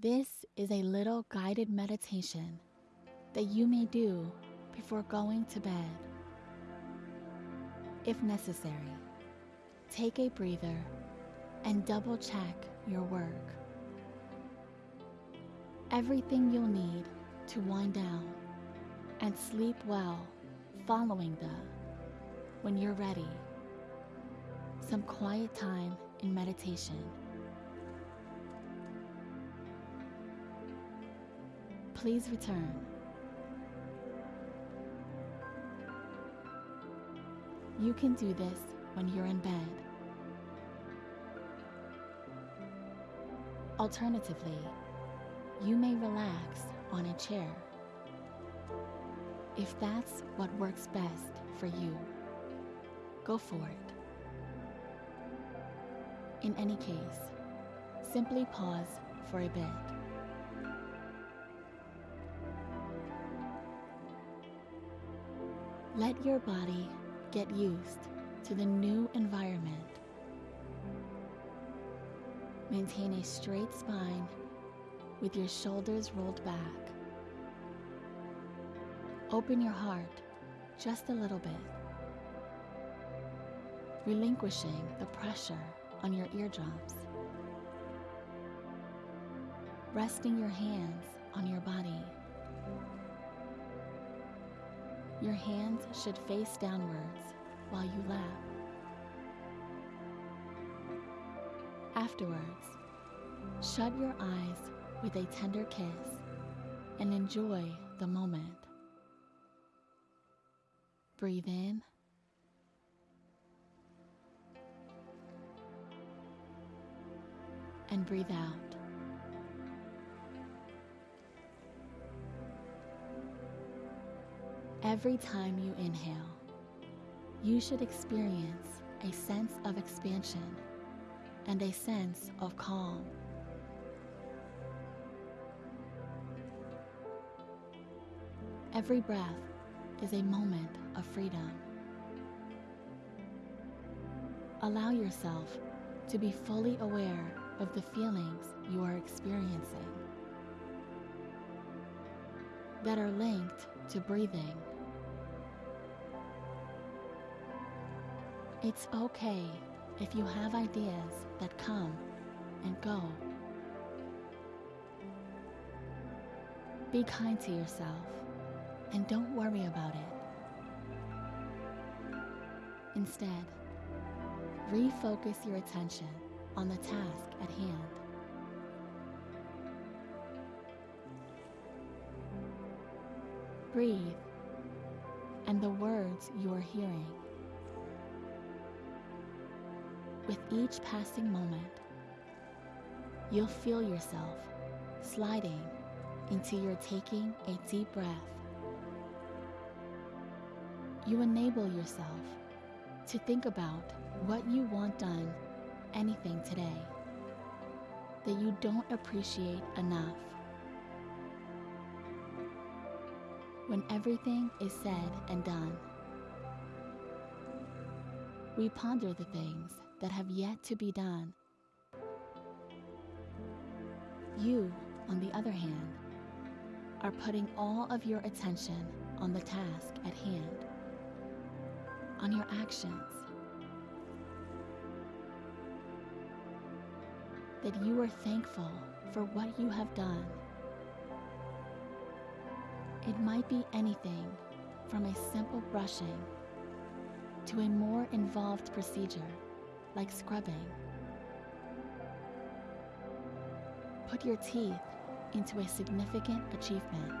This is a little guided meditation that you may do before going to bed. If necessary, take a breather and double check your work. Everything you'll need to wind down and sleep well following the when you're ready. Some quiet time in meditation. Please return. You can do this when you're in bed. Alternatively, you may relax on a chair if that's what works best for you. Go for it. In any case, simply pause for a bit. Let your body get used to the new environment. Maintain a straight spine with your shoulders rolled back. Open your heart just a little bit, relinquishing the pressure on your eardrums. Resting your hands on your body. Your hands should face downwards while you laugh. Afterwards, shut your eyes with a tender kiss and enjoy the moment. Breathe in. And breathe out. Every time you inhale, you should experience a sense of expansion and a sense of calm. Every breath is a moment of freedom. Allow yourself to be fully aware of the feelings you are experiencing that are linked to breathing. It's okay if you have ideas that come and go. Be kind to yourself and don't worry about it. Instead, refocus your attention on the task at hand. Breathe and the words you are hearing. With each passing moment, you'll feel yourself sliding into your taking a deep breath. You enable yourself to think about what you want done anything today that you don't appreciate enough. When everything is said and done, we ponder the things that have yet to be done. You, on the other hand, are putting all of your attention on the task at hand, on your actions. That you are thankful for what you have done. It might be anything from a simple brushing to a more involved procedure like scrubbing. Put your teeth into a significant achievement.